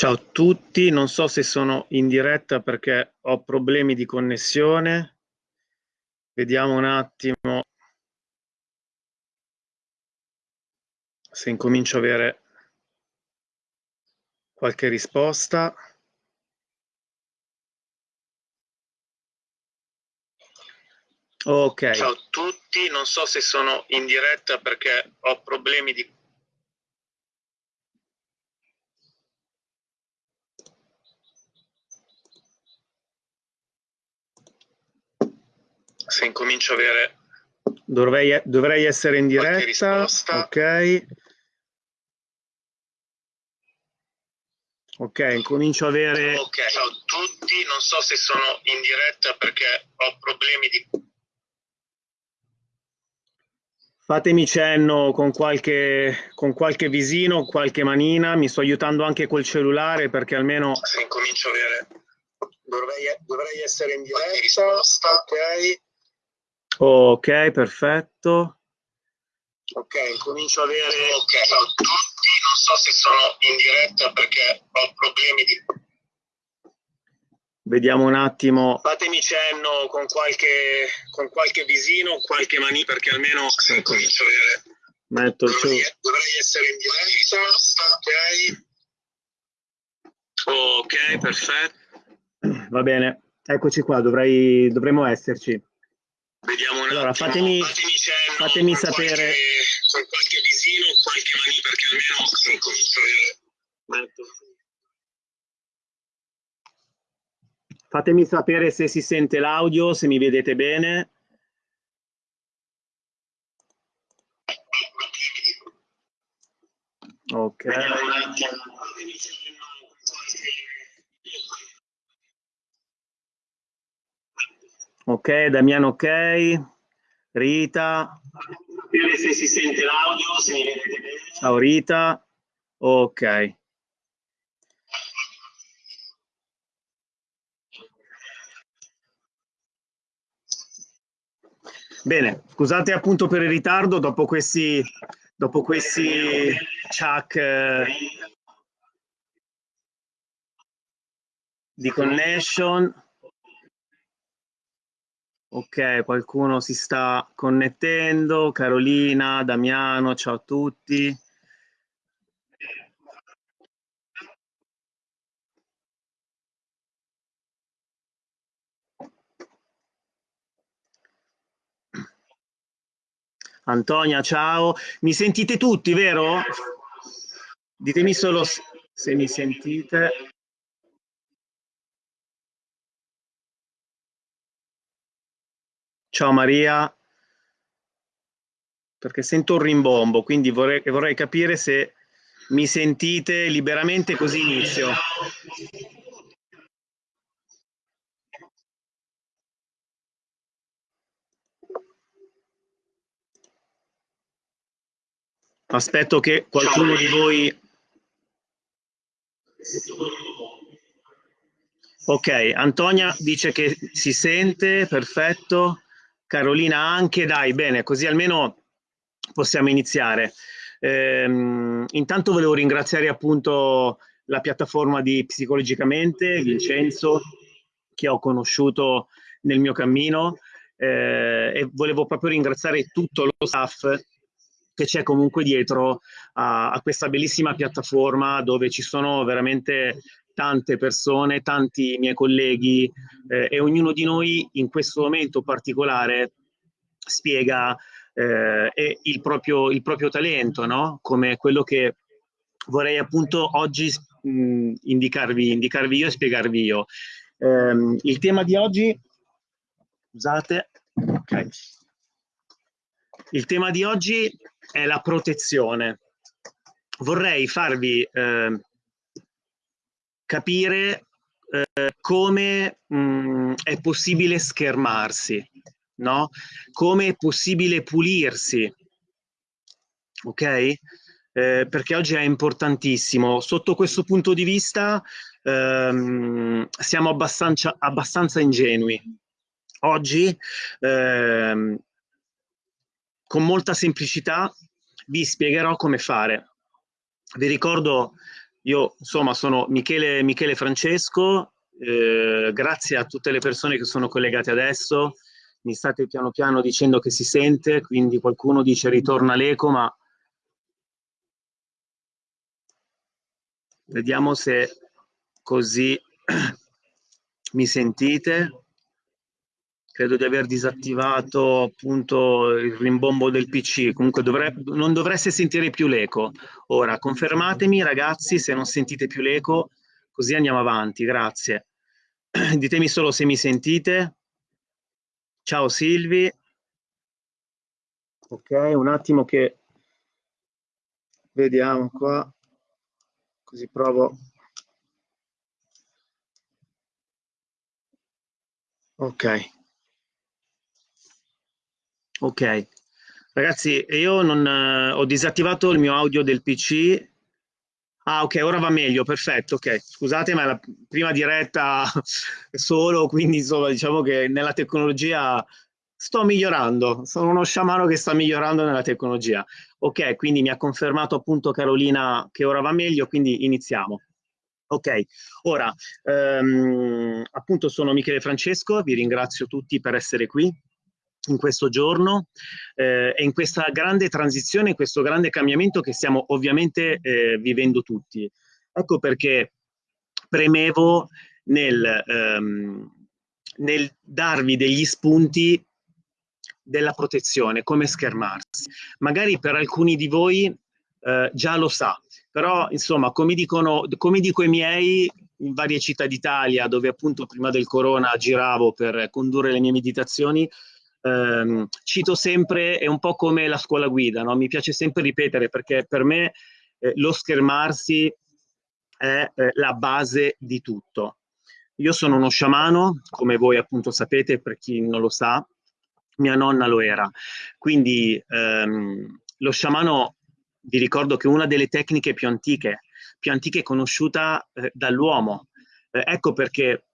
Ciao a tutti, non so se sono in diretta perché ho problemi di connessione. Vediamo un attimo se incomincio a avere qualche risposta. Ok. Ciao a tutti, non so se sono in diretta perché ho problemi di se incomincio a avere... Dovrei, dovrei essere in diretta. Ok. Ok, comincio a avere... Ok, ciao a tutti, non so se sono in diretta perché ho problemi di... Fatemi cenno con qualche, con qualche visino, qualche manina, mi sto aiutando anche col cellulare perché almeno... Se incomincio a avere... Dovrei, dovrei essere in diretta, ok. Ok, perfetto. Ok, comincio a avere... Ok, ciao a tutti, non so se sono in diretta perché ho problemi di... Vediamo un attimo. Fatemi cenno con qualche, con qualche visino, qualche mani, perché almeno se comincio a avere... Metto il dovrei, dovrei essere in diretta, ok? Ok, perfetto. Va bene, eccoci qua, dovrei, dovremmo esserci. Vediamo un allora, attimo. Fatemi, fatemi, cenno, fatemi sapere. Qualche, con qualche visino, qualche mani, perché almeno a avere. Fatemi sapere se si sente l'audio, se mi vedete bene. Ok. Ok, Damiano ok. Rita. Sapere se si sente l'audio, se mi vedete bene. Ciao Rita. Ok. Bene, scusate appunto per il ritardo dopo questi, dopo questi chuck eh, di connection. Ok, qualcuno si sta connettendo. Carolina, Damiano, ciao a tutti. Antonia, ciao. Mi sentite tutti, vero? Ditemi solo se mi sentite. Ciao Maria, perché sento un rimbombo, quindi vorrei, vorrei capire se mi sentite liberamente così inizio. Aspetto che qualcuno di voi... Ok, Antonia dice che si sente, perfetto. Carolina anche, dai, bene, così almeno possiamo iniziare. Ehm, intanto volevo ringraziare appunto la piattaforma di Psicologicamente, Vincenzo, che ho conosciuto nel mio cammino eh, e volevo proprio ringraziare tutto lo staff che c'è comunque dietro a, a, questa bellissima piattaforma dove ci sono veramente tante persone, tanti miei colleghi eh, e ognuno di noi in questo momento particolare spiega eh, il, proprio, il, proprio, talento, no? come quello che vorrei appunto oggi mh, indicarvi, indicarvi, io e spiegarvi io. Eh, il tema di oggi, scusate, okay. il tema di oggi è la protezione. Vorrei farvi eh, capire eh, come mh, mm, è possibile schermarsi, no? Come è possibile pulirsi, ok? Eh, perché oggi è importantissimo. Sotto questo punto di vista ehm, siamo abbastanza, abbastanza ingenui. Oggi, ehm, con molta semplicità, vi spiegherò come fare. Vi ricordo io insomma sono Michele, Michele Francesco, eh, grazie a tutte le persone che sono collegate adesso, mi state piano piano dicendo che si sente, quindi qualcuno dice ritorna l'eco, ma vediamo se così mi sentite. Credo di aver disattivato appunto il rimbombo del PC, comunque dovre non dovreste sentire più l'eco. Ora, confermatemi ragazzi se non sentite più l'eco, così andiamo avanti, grazie. Ditemi solo se mi sentite. Ciao Silvi. Ok, un attimo che vediamo qua, così provo. Ok. Ok. Ragazzi, io non, eh, ho disattivato il mio audio del PC. Ah, ok, ora va meglio, perfetto, ok. Scusate, ma è la prima diretta solo, quindi insomma, diciamo che nella tecnologia sto migliorando, sono uno sciamano che sta migliorando nella tecnologia. Ok, quindi mi ha confermato appunto Carolina che ora va meglio, quindi iniziamo. Ok, ora ehm, appunto sono Michele Francesco, vi ringrazio tutti per essere qui in questo giorno eh, e in questa grande transizione, in questo grande cambiamento che stiamo ovviamente eh, vivendo tutti. Ecco perché premevo nel, ehm, nel darvi degli spunti della protezione, come schermarsi. Magari per alcuni di voi eh, già lo sa, però insomma, come, dicono, come dico i miei in varie città d'Italia, dove appunto prima del corona giravo per condurre le mie meditazioni, ehm, cito sempre, è un po' come la scuola guida, no? mi piace sempre ripetere perché per me eh, lo schermarsi è eh, la base di tutto. Io sono uno sciamano, come voi appunto sapete, per chi non lo sa, mia nonna lo era. Quindi ehm, lo sciamano, vi ricordo che è una delle tecniche più antiche, più antiche conosciuta eh, dall'uomo. Eh, ecco perché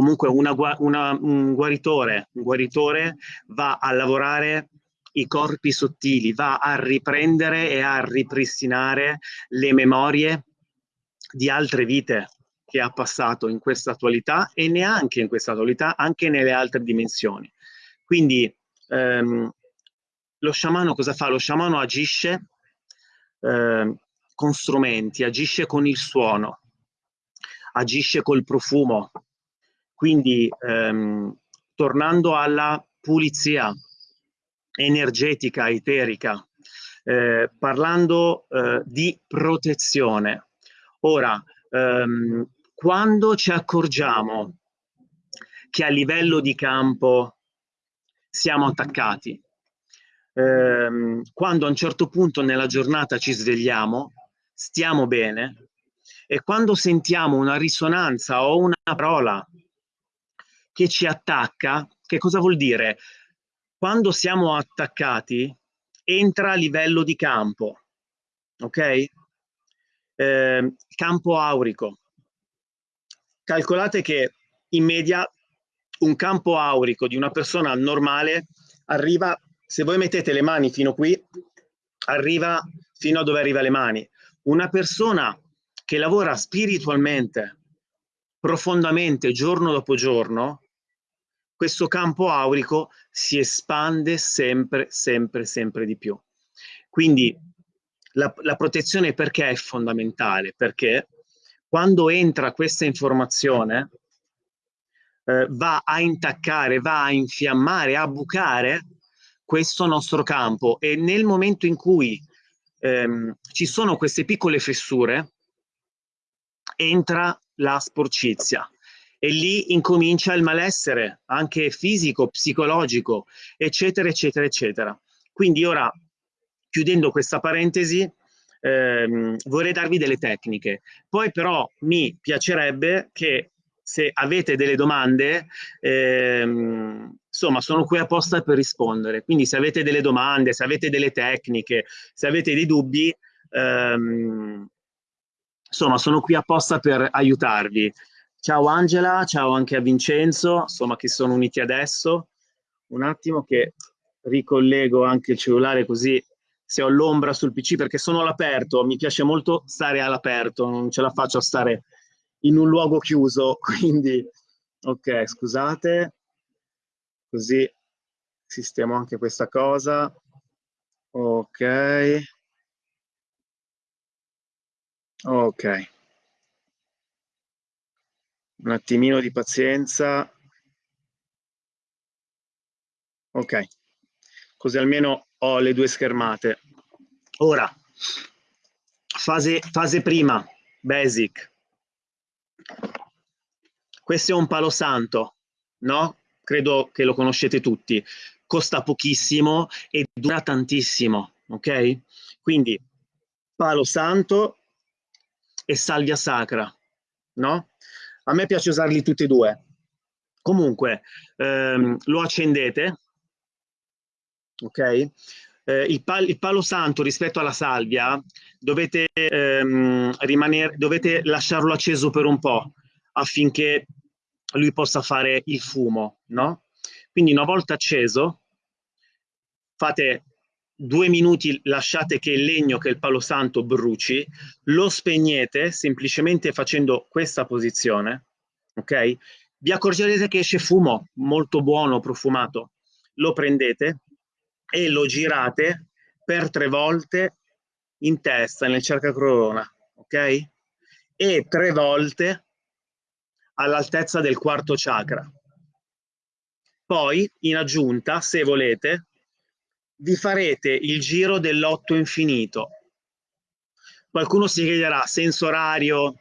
comunque una, una, un, guaritore, un guaritore va a lavorare i corpi sottili, va a riprendere e a ripristinare le memorie di altre vite che ha passato in questa attualità e neanche in questa attualità, anche nelle altre dimensioni. Quindi ehm, lo sciamano cosa fa? Lo sciamano agisce eh, con strumenti, agisce con il suono, agisce col profumo, quindi ehm, tornando alla pulizia energetica, eterica, eh, parlando eh, di protezione. Ora, ehm, quando ci accorgiamo che a livello di campo siamo attaccati, ehm, quando a un certo punto nella giornata ci svegliamo, stiamo bene, e quando sentiamo una risonanza o una parola che ci attacca, che cosa vuol dire? Quando siamo attaccati, entra a livello di campo, ok? Eh, campo aurico. Calcolate che in media un campo aurico di una persona normale arriva, se voi mettete le mani fino qui, arriva fino a dove arriva le mani. Una persona che lavora spiritualmente, profondamente, giorno dopo giorno, questo campo aurico si espande sempre, sempre, sempre di più. Quindi la, la protezione perché è fondamentale? Perché quando entra questa informazione eh, va a intaccare, va a infiammare, a bucare questo nostro campo e nel momento in cui ehm, ci sono queste piccole fessure entra la sporcizia e lì incomincia il malessere, anche fisico, psicologico, eccetera, eccetera, eccetera. Quindi ora, chiudendo questa parentesi, ehm, vorrei darvi delle tecniche. Poi però mi piacerebbe che se avete delle domande, ehm, insomma, sono qui apposta per rispondere. Quindi se avete delle domande, se avete delle tecniche, se avete dei dubbi, ehm, insomma, sono qui apposta per aiutarvi. Ciao Angela, ciao anche a Vincenzo, insomma che sono uniti adesso. Un attimo che ricollego anche il cellulare così se ho l'ombra sul PC perché sono all'aperto, mi piace molto stare all'aperto, non ce la faccio a stare in un luogo chiuso, quindi ok, scusate, così sistemo anche questa cosa, ok, ok, un attimino di pazienza, ok, così almeno ho le due schermate. Ora, fase, fase prima, basic. Questo è un palo santo, no? Credo che lo conoscete tutti. Costa pochissimo e dura tantissimo, ok? Quindi, palo santo e salvia sacra, no? A me piace usarli tutti e due. Comunque, ehm, lo accendete, ok? Eh, il, pal il, palo santo rispetto alla salvia dovete, ehm, rimanere, dovete lasciarlo acceso per un po' affinché lui possa fare il fumo, no? Quindi una volta acceso fate due minuti, lasciate che il legno, che il palo santo bruci, lo spegnete semplicemente facendo questa posizione, ok? Vi accorgerete che esce fumo molto buono, profumato. Lo prendete, e lo girate per tre volte in testa, nel cercacrona, ok? E tre volte all'altezza del quarto chakra. Poi, in aggiunta, se volete, vi farete il giro dell'otto infinito. Qualcuno si chiederà senso orario,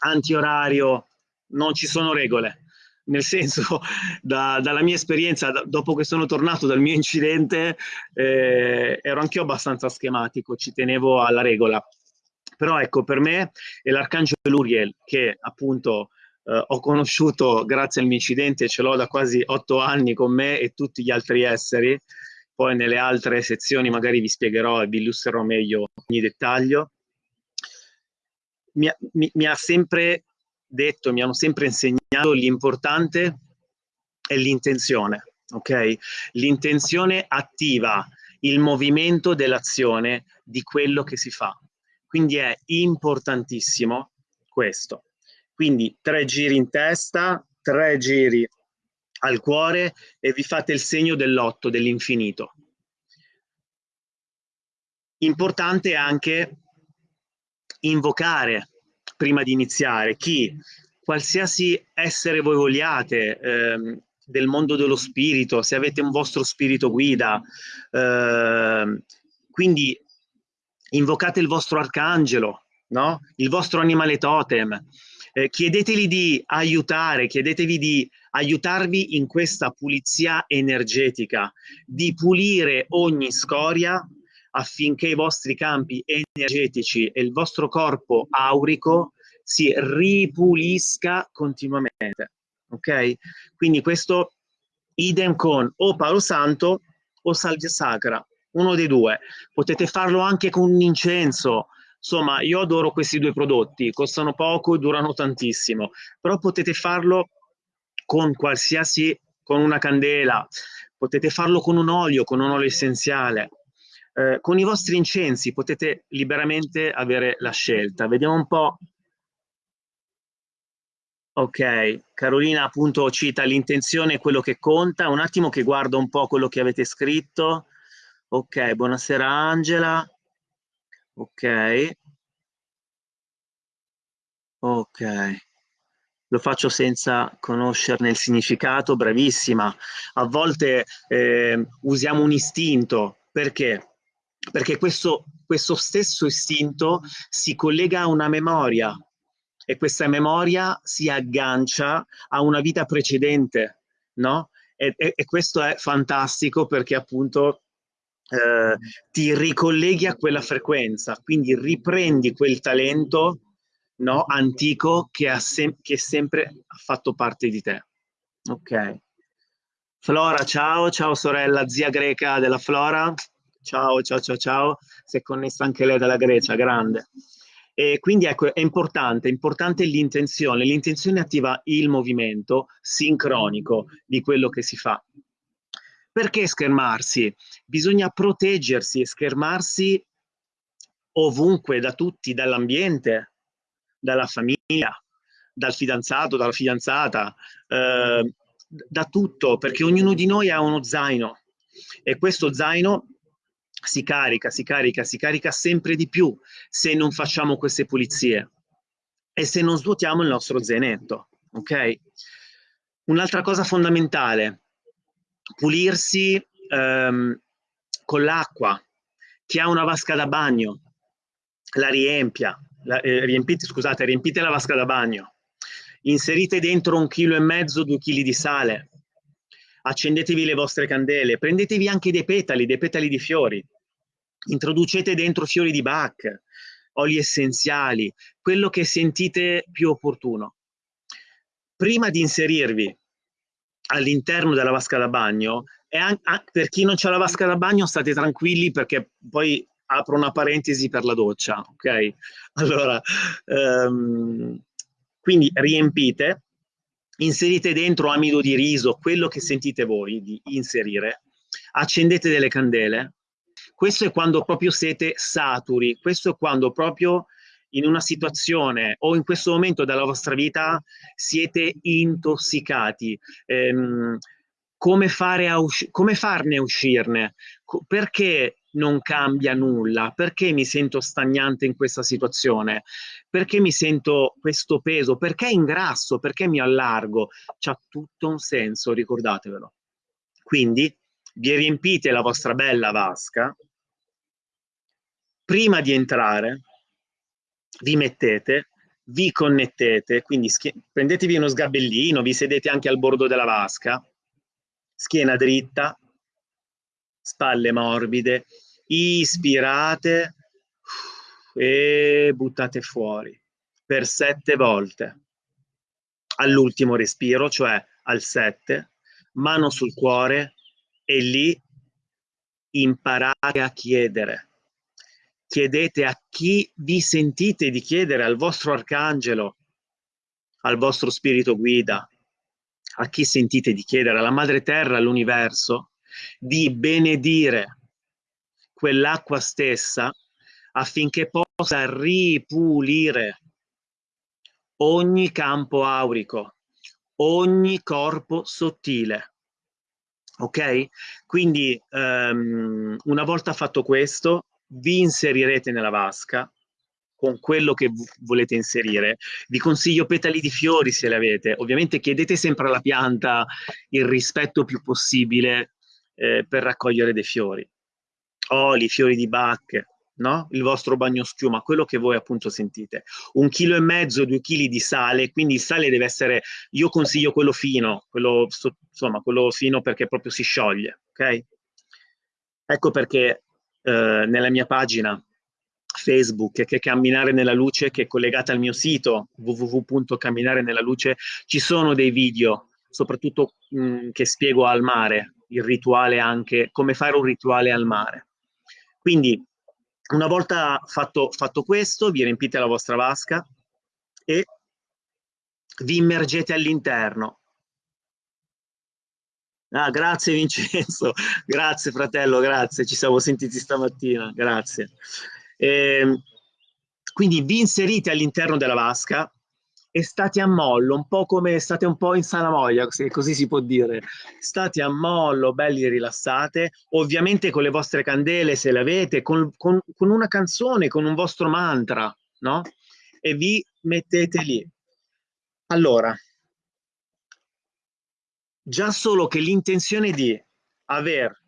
antiorario, non ci sono regole nel senso da, dalla mia esperienza da, dopo che sono tornato dal mio incidente eh, ero anch'io abbastanza schematico, ci tenevo alla regola. Però ecco, per me è l'arcangelo Uriel che appunto eh, ho conosciuto grazie al mio incidente, ce l'ho da quasi otto anni con me e tutti gli altri esseri. Poi nelle altre sezioni magari vi spiegherò e vi illustrerò meglio ogni dettaglio. Mi mi, mi ha sempre detto, mi hanno sempre insegnato l'importante è l'intenzione, ok? L'intenzione attiva il movimento dell'azione di quello che si fa. Quindi è importantissimo questo. Quindi tre giri in testa, tre giri al cuore e vi fate il segno dell'otto, dell'infinito. Importante anche invocare prima di iniziare, chi qualsiasi essere voi vogliate, ehm, del mondo dello spirito, se avete un vostro spirito guida, ehm, quindi invocate il vostro arcangelo, no? il vostro animale totem, eh, chiedeteli di aiutare, chiedetevi di aiutarvi in questa pulizia energetica, di pulire ogni scoria affinché i vostri campi energetici e il vostro corpo aurico si ripulisca continuamente. Ok? Quindi questo idem con o Palo Santo o Salvia Sacra, uno dei due. Potete farlo anche con un incenso. Insomma, io adoro questi due prodotti, costano poco e durano tantissimo, però potete farlo con qualsiasi, con una candela, potete farlo con un olio, con un olio essenziale, eh, con i vostri incensi potete liberamente avere la scelta. Vediamo un po'. Ok, Carolina appunto cita l'intenzione è quello che conta. Un attimo che guardo un po' quello che avete scritto. Ok, buonasera Angela. Ok. Ok. Lo faccio senza conoscerne il significato, bravissima. A volte eh, usiamo un istinto, perché? perché questo, questo stesso istinto si collega a una memoria e questa memoria si aggancia a una vita precedente, no? E, e, e questo è fantastico perché appunto eh, ti ricolleghi a quella frequenza, quindi riprendi quel talento no, antico che, ha sem che sempre ha fatto parte di te. Ok. Flora, ciao, ciao sorella, zia greca della Flora. Ciao, ciao, ciao, ciao. Si è connessa anche lei dalla Grecia, grande. E quindi ecco, è importante, è importante l'intenzione. L'intenzione attiva il movimento sincronico di quello che si fa. Perché schermarsi? Bisogna proteggersi e schermarsi ovunque, da tutti, dall'ambiente, dalla famiglia, dal fidanzato, dalla fidanzata, eh, da tutto, perché ognuno di noi ha uno zaino e questo zaino si carica, si carica, si carica sempre di più se non facciamo queste pulizie e se non svuotiamo il nostro zainetto, ok? Un'altra cosa fondamentale, pulirsi ehm, con l'acqua. Chi ha una vasca da bagno, la riempia, la, eh, riempite, scusate, riempite la vasca da bagno, inserite dentro un chilo e mezzo, due chili di sale, accendetevi le vostre candele, prendetevi anche dei petali, dei petali di fiori, introducete dentro fiori di Bach, oli essenziali, quello che sentite più opportuno. Prima di inserirvi all'interno della vasca da bagno, e anche, per chi non c'ha la vasca da bagno state tranquilli perché poi apro una parentesi per la doccia, ok? Allora, um, quindi riempite, inserite dentro amido di riso, quello che sentite voi di inserire, accendete delle candele, questo è quando proprio siete saturi, questo è quando proprio in una situazione o in questo momento della vostra vita siete intossicati. Ehm, come, come farne uscirne? Perché non cambia nulla? Perché mi sento stagnante in questa situazione? Perché mi sento questo peso? Perché ingrasso? Perché mi allargo? C'ha tutto un senso, ricordatevelo. Quindi vi riempite la vostra bella vasca prima di entrare vi mettete, vi connettete, quindi prendetevi uno sgabellino, vi sedete anche al bordo della vasca, schiena dritta, spalle morbide, ispirate e buttate fuori per sette volte. All'ultimo respiro, cioè al sette, mano sul cuore e lì imparate a chiedere chiedete a chi vi sentite di chiedere, al vostro arcangelo, al vostro spirito guida, a chi sentite di chiedere, alla madre terra, all'universo, di benedire quell'acqua stessa affinché possa ripulire ogni campo aurico, ogni corpo sottile. Ok? Quindi um, una volta fatto questo, vi inserirete nella vasca con quello che volete inserire. Vi consiglio petali di fiori se le avete. Ovviamente chiedete sempre alla pianta il rispetto più possibile eh, per raccogliere dei fiori. Oli, fiori di Bach, no? il vostro bagno schiuma, quello che voi appunto sentite. Un chilo e mezzo, due chili di sale, quindi il sale deve essere, io consiglio quello fino, quello, insomma, quello fino perché proprio si scioglie, ok? Ecco perché eh, nella mia pagina Facebook che è Camminare nella Luce, che è collegata al mio sito www.camminare nella luce, ci sono dei video, soprattutto mh, mm, che spiego al mare, il rituale anche, come fare un rituale al mare. Quindi, una volta fatto, fatto questo, vi riempite la vostra vasca e vi immergete all'interno Ah, grazie Vincenzo, grazie fratello, grazie, ci siamo sentiti stamattina, grazie. Eh, quindi vi inserite all'interno della vasca e state a mollo, un po' come state un po' in salamoia, se così si può dire. State a mollo, belli rilassate, ovviamente con le vostre candele se le avete, con, con, con una canzone, con un vostro mantra, no? E vi mettete lì. Allora, già solo che l'intenzione di aver,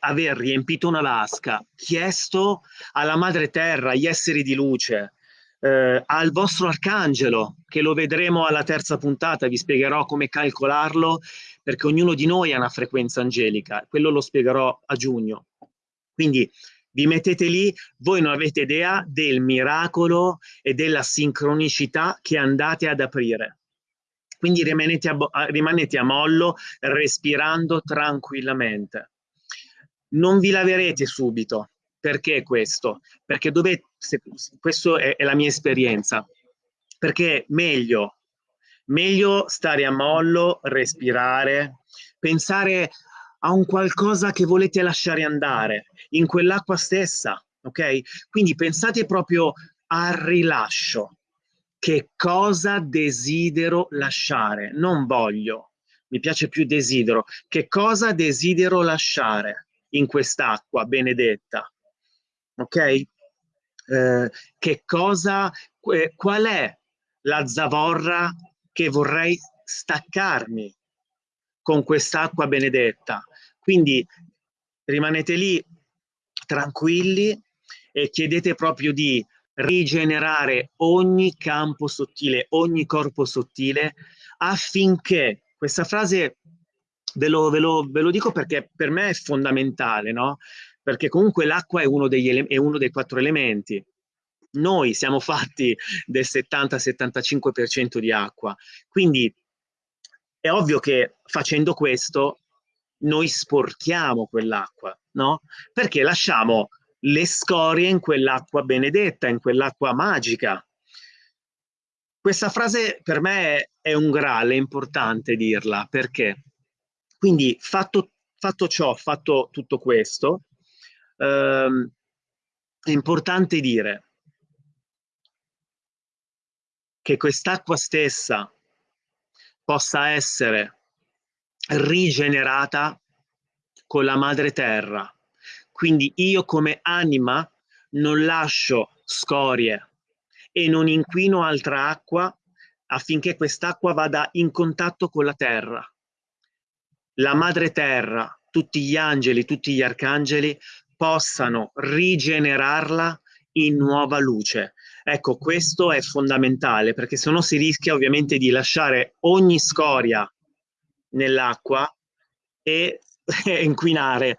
aver riempito una vasca, chiesto alla madre terra, agli esseri di luce, eh, al vostro arcangelo, che lo vedremo alla terza puntata, vi spiegherò come calcolarlo, perché ognuno di noi ha una frequenza angelica, quello lo spiegherò a giugno. Quindi vi mettete lì, voi non avete idea del miracolo e della sincronicità che andate ad aprire. Quindi rimanete a, rimanete a mollo respirando tranquillamente. Non vi laverete subito. Perché questo? Perché dovete, questa è, è la mia esperienza, perché meglio Meglio stare a mollo, respirare, pensare a un qualcosa che volete lasciare andare in quell'acqua stessa, ok? Quindi pensate proprio al rilascio. Che cosa desidero lasciare? Non voglio, mi piace più desidero. Che cosa desidero lasciare in quest'acqua benedetta? Ok? Eh, che cosa, eh, qual è la zavorra che vorrei staccarmi con quest'acqua benedetta? Quindi rimanete lì tranquilli e chiedete proprio di rigenerare ogni campo sottile, ogni corpo sottile, affinché, questa frase ve lo, ve lo, ve lo dico perché per me è fondamentale, no? Perché comunque l'acqua è, è uno dei quattro elementi. Noi siamo fatti del 70-75% di acqua, quindi è ovvio che facendo questo noi sporchiamo quell'acqua, no? Perché lasciamo le scorie in quell'acqua benedetta, in quell'acqua magica. Questa frase per me è un grale, è importante dirla, perché? Quindi fatto, fatto ciò, fatto tutto questo, ehm, è importante dire che quest'acqua stessa possa essere rigenerata con la madre terra, quindi io come anima non lascio scorie e non inquino altra acqua affinché quest'acqua vada in contatto con la terra. La madre terra, tutti gli angeli, tutti gli arcangeli possano rigenerarla in nuova luce. Ecco, questo è fondamentale perché se no si rischia ovviamente di lasciare ogni scoria nell'acqua e inquinare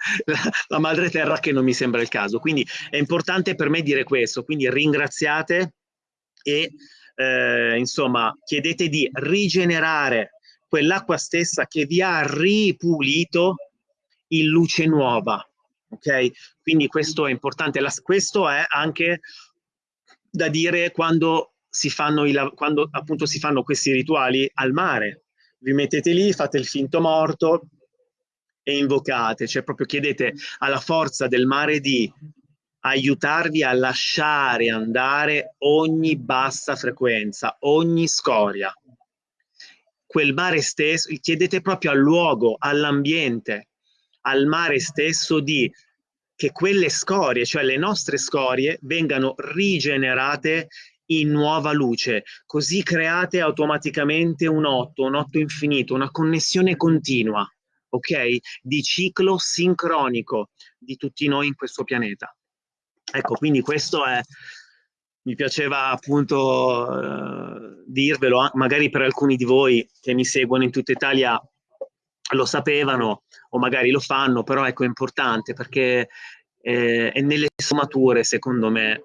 la, madre terra che non mi sembra il caso. Quindi è importante per me dire questo, quindi ringraziate e eh, insomma chiedete di rigenerare quell'acqua stessa che vi ha ripulito in luce nuova. Ok? Quindi questo è importante. La, questo è anche da dire quando si fanno, i, quando appunto si fanno questi rituali al mare. Vi mettete lì, fate il finto morto, e invocate, cioè proprio chiedete alla forza del mare di aiutarvi a lasciare andare ogni bassa frequenza, ogni scoria. Quel mare stesso, chiedete proprio al luogo, all'ambiente, al mare stesso di che quelle scorie, cioè le nostre scorie, vengano rigenerate in nuova luce, così create automaticamente un otto, un otto infinito, una connessione continua ok? Di ciclo sincronico di tutti noi in questo pianeta. Ecco, quindi questo è, mi piaceva appunto eh, dirvelo, magari per alcuni di voi che mi seguono in tutta Italia lo sapevano o magari lo fanno, però ecco è importante perché eh, è nelle sfumature, secondo me,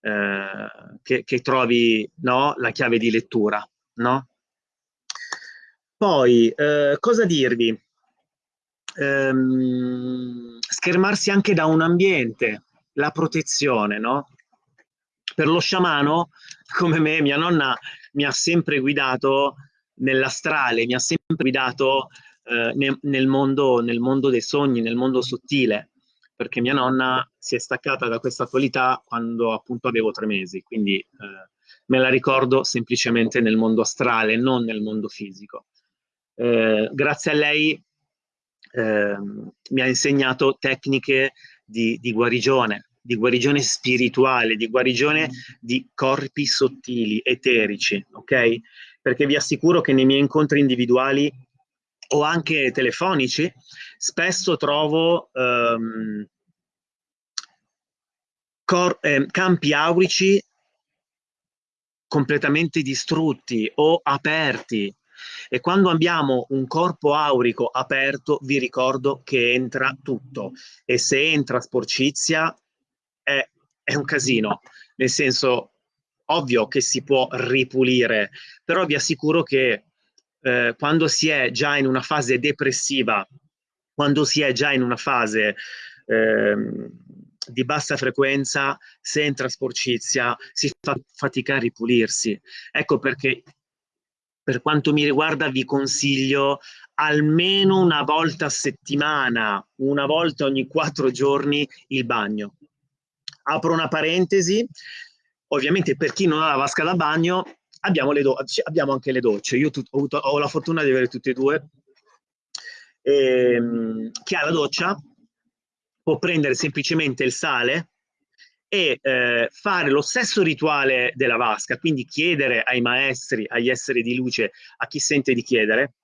eh, che, che, trovi no, la chiave di lettura. No? Poi, eh, cosa dirvi? Ehm, schermarsi anche da un ambiente, la protezione, no? Per lo sciamano, come me, mia nonna mi ha sempre guidato nell'astrale, mi ha sempre guidato eh, nel, nel, mondo, nel mondo dei sogni, nel mondo sottile, perché mia nonna si è staccata da questa qualità quando appunto avevo tre mesi, quindi eh, me la ricordo semplicemente nel mondo astrale, non nel mondo fisico. Eh, grazie a lei eh, mi ha insegnato tecniche di, di, guarigione, di guarigione spirituale, di guarigione di corpi sottili, eterici, ok? Perché vi assicuro che nei miei incontri individuali o anche telefonici, spesso trovo ehm, eh, campi aurici completamente distrutti o aperti e quando abbiamo un corpo aurico aperto, vi ricordo che entra tutto. E se entra sporcizia, è, è un casino. Nel senso, ovvio che si può ripulire, però vi assicuro che eh, quando si è già in una fase depressiva, quando si è già in una fase eh, di bassa frequenza, se entra sporcizia, si fa fatica a ripulirsi. Ecco perché per quanto mi riguarda vi consiglio almeno una volta a settimana, una volta ogni quattro giorni il bagno. Apro una parentesi, ovviamente per chi non ha la vasca da bagno abbiamo, abbiamo anche le docce, io ho, avuto, ho, la fortuna di avere tutte e due, ehm, chi ha la doccia può prendere semplicemente il sale e eh, fare lo stesso rituale della vasca, quindi chiedere ai maestri, agli esseri di luce, a chi sente di chiedere,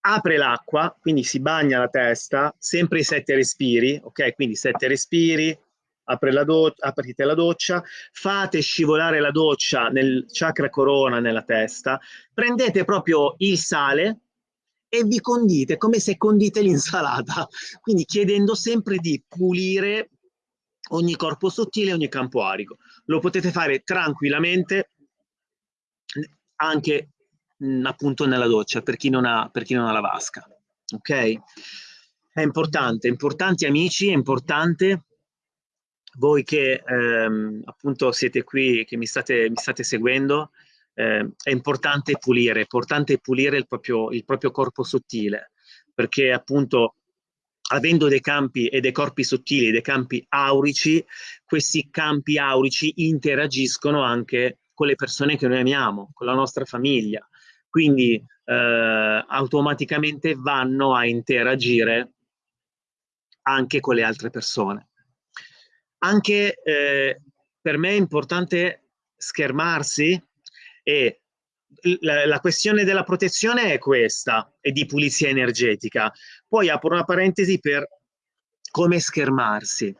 apre l'acqua, quindi si bagna la testa, sempre i sette respiri, ok? Quindi sette respiri, apre la aprite la doccia, fate scivolare la doccia nel chakra corona nella testa, prendete proprio il sale e vi condite come se condite l'insalata, quindi chiedendo sempre di pulire ogni corpo sottile, ogni campo arico. Lo potete fare tranquillamente anche mh, appunto nella doccia per chi, non ha, chi non ha la vasca. Ok? È importante, importanti amici, è importante voi che ehm, appunto siete qui, che mi state, mi state seguendo, eh, è importante pulire, è importante pulire il proprio, il proprio corpo sottile, perché appunto avendo dei campi e dei corpi sottili, dei campi aurici, questi campi aurici interagiscono anche con le persone che noi amiamo, con la nostra famiglia. Quindi eh, automaticamente vanno a interagire anche con le altre persone. Anche eh, per me è importante schermarsi e la, la, questione della protezione è questa, e di pulizia energetica. Poi apro una parentesi per come schermarsi.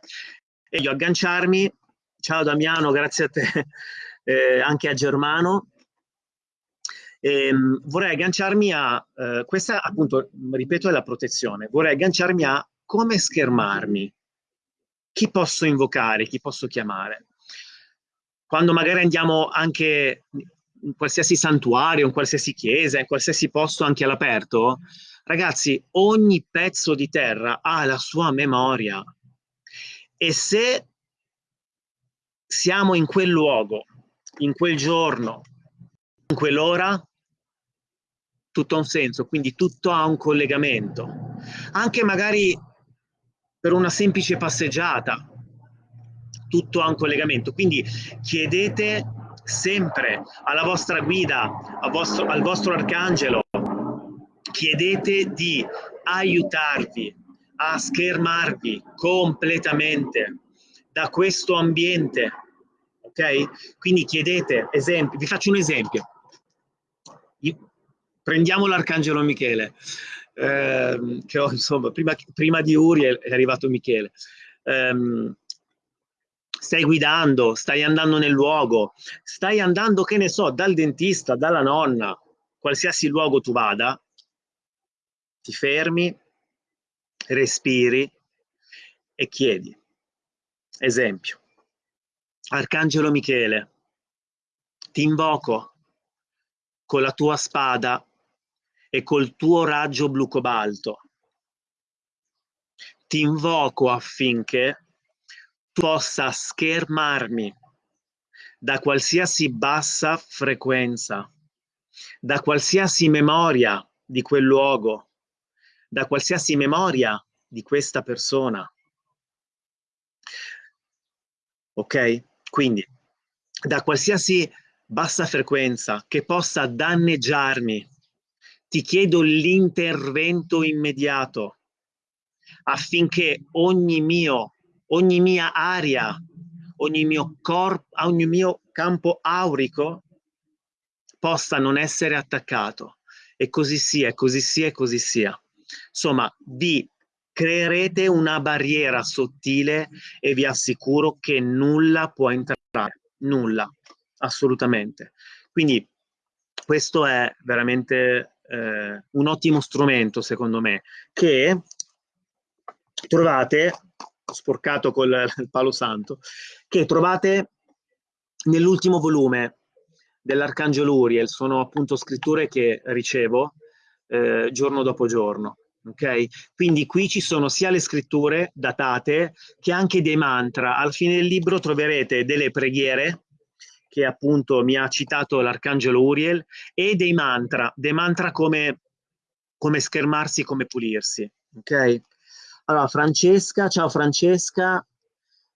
E io agganciarmi, ciao Damiano, grazie a te, eh, anche a Germano, e, ehm, vorrei agganciarmi a, eh, questa appunto, ripeto, è la protezione, vorrei agganciarmi a come schermarmi, chi posso invocare, chi posso chiamare. Quando magari andiamo anche in qualsiasi santuario, in qualsiasi chiesa, in qualsiasi posto anche all'aperto, ragazzi, ogni pezzo di terra ha la sua memoria. E se siamo in quel luogo, in quel giorno, in quell'ora, tutto ha un senso, quindi tutto ha un collegamento. Anche magari per una semplice passeggiata, tutto ha un collegamento. Quindi chiedete sempre alla vostra guida, al vostro, al vostro arcangelo, chiedete di aiutarvi a schermarvi completamente da questo ambiente, ok? Quindi chiedete, esempio, vi faccio un esempio. Prendiamo l'arcangelo Michele, eh, che ho, insomma, prima, prima, di Uriel è arrivato Michele. Um, stai guidando, stai andando nel luogo, stai andando, che ne so, dal dentista, dalla nonna, qualsiasi luogo tu vada, ti fermi, respiri e chiedi. Esempio, Arcangelo Michele, ti invoco con la tua spada e col tuo raggio blu cobalto. Ti invoco affinché possa schermarmi da qualsiasi bassa frequenza, da qualsiasi memoria di quel luogo, da qualsiasi memoria di questa persona. Ok? Quindi, da qualsiasi bassa frequenza che possa danneggiarmi, ti chiedo l'intervento immediato affinché ogni mio ogni mia aria, ogni mio corpo, ogni mio campo aurico possa non essere attaccato. E così sia, così sia, così sia. Insomma, vi creerete una barriera sottile e vi assicuro che nulla può entrare, nulla, assolutamente. Quindi questo è veramente eh, un ottimo strumento, secondo me, che trovate sporcato col palo santo, che trovate nell'ultimo volume dell'Arcangelo Uriel, sono appunto scritture che ricevo eh, giorno dopo giorno. Okay? Quindi qui ci sono sia le scritture datate che anche dei mantra. Al fine del libro troverete delle preghiere che appunto mi ha citato l'arcangelo Uriel, e dei mantra, dei mantra come, come schermarsi, come pulirsi. Ok? Allora, Francesca, ciao Francesca,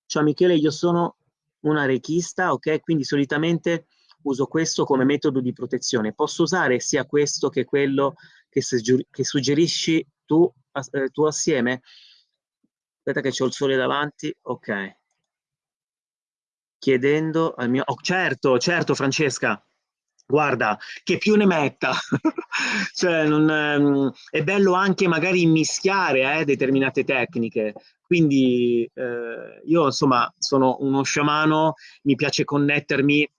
ciao Michele, io sono una rechista, ok? Quindi solitamente uso questo come metodo di protezione. Posso usare sia questo che quello che, che suggerisci tu, eh, tu assieme? Aspetta che c'ho il sole davanti, ok. Chiedendo al mio... Oh, certo, certo Francesca, guarda, che più ne metta. cioè, non, ehm, è bello anche magari mischiare eh, determinate tecniche. Quindi eh, io insomma sono uno sciamano, mi piace connettermi